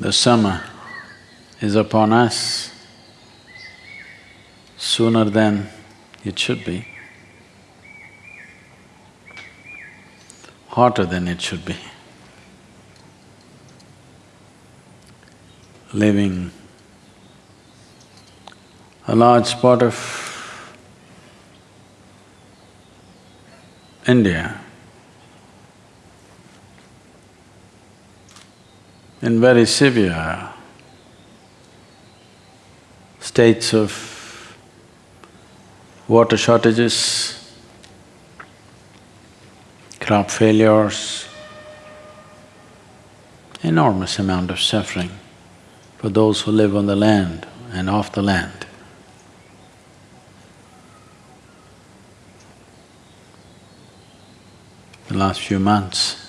The summer is upon us sooner than it should be, hotter than it should be. Living a large part of India in very severe states of water shortages, crop failures, enormous amount of suffering for those who live on the land and off the land. The last few months,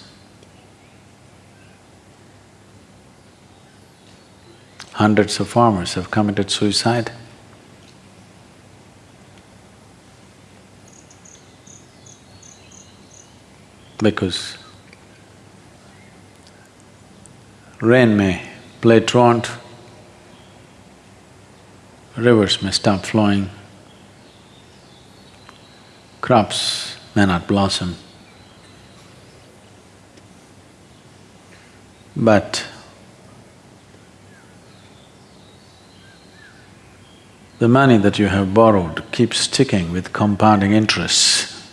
hundreds of farmers have committed suicide. Because rain may play truant, rivers may stop flowing, crops may not blossom. But the money that you have borrowed keeps ticking with compounding interests.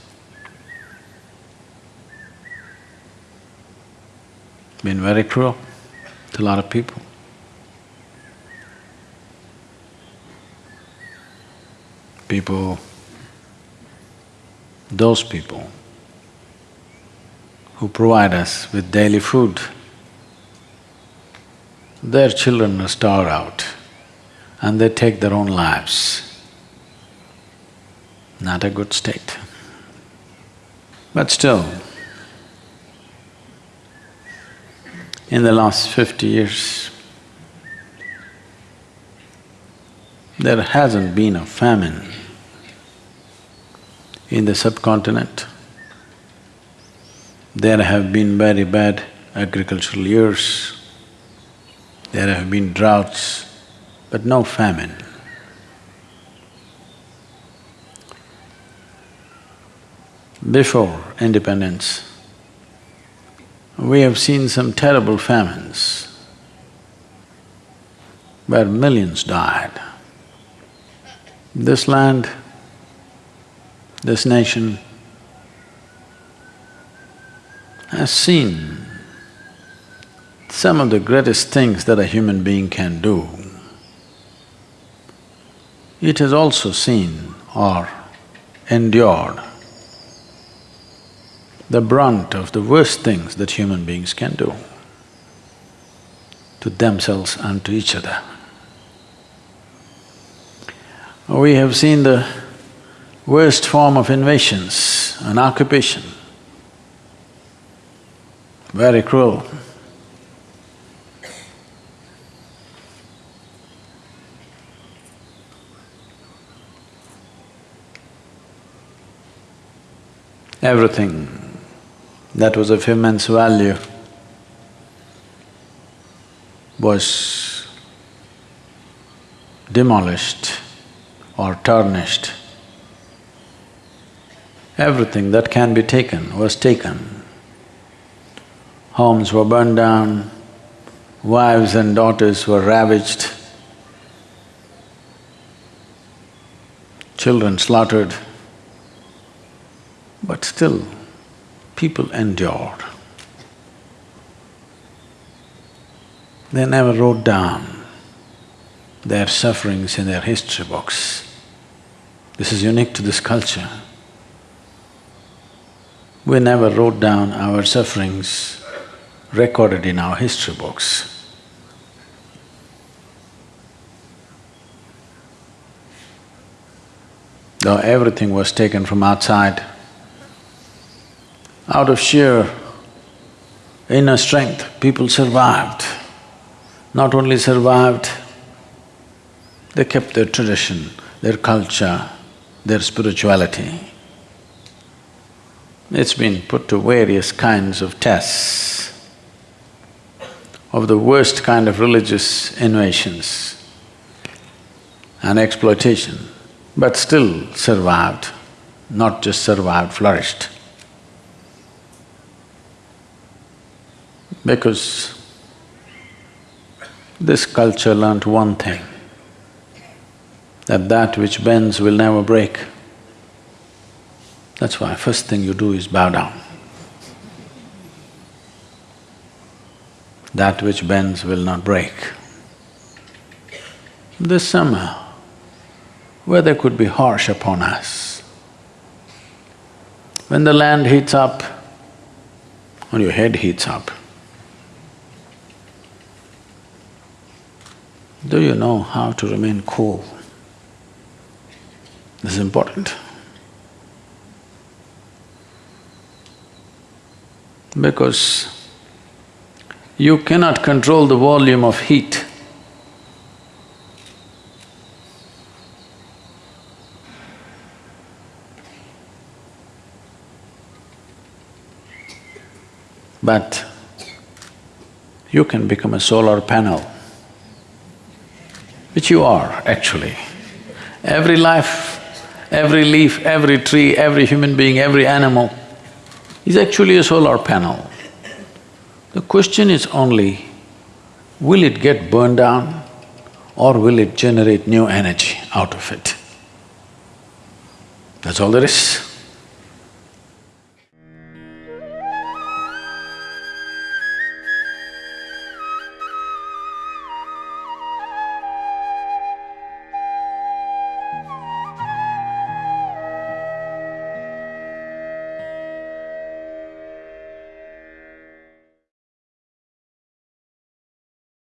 Been very cruel to a lot of people. People, those people who provide us with daily food, their children are starved out and they take their own lives. Not a good state. But still, in the last fifty years, there hasn't been a famine in the subcontinent. There have been very bad agricultural years, there have been droughts, but no famine. Before independence, we have seen some terrible famines where millions died. This land, this nation has seen some of the greatest things that a human being can do. It has also seen or endured the brunt of the worst things that human beings can do to themselves and to each other. We have seen the worst form of invasions and occupation, very cruel. Everything. That was of immense value. Was demolished or tarnished. Everything that can be taken was taken. Homes were burned down, wives and daughters were ravaged, children slaughtered, but still people endured. They never wrote down their sufferings in their history books. This is unique to this culture. We never wrote down our sufferings recorded in our history books. Though everything was taken from outside, out of sheer inner strength, people survived. Not only survived, they kept their tradition, their culture, their spirituality. It's been put to various kinds of tests. of the worst kind of religious innovations and exploitation, but still survived, not just survived, flourished. Because this culture learnt one thing, that that which bends will never break. That's why first thing you do is bow down. That which bends will not break. This summer, weather could be harsh upon us. When the land heats up, or your head heats up, do you know how to remain cool? This is important. Because you cannot control the volume of heat. But you can become a solar panel, which you are actually. Every life, every leaf, every tree, every human being, every animal is actually a solar panel. The question is only, will it get burned down or will it generate new energy out of it? That's all there is.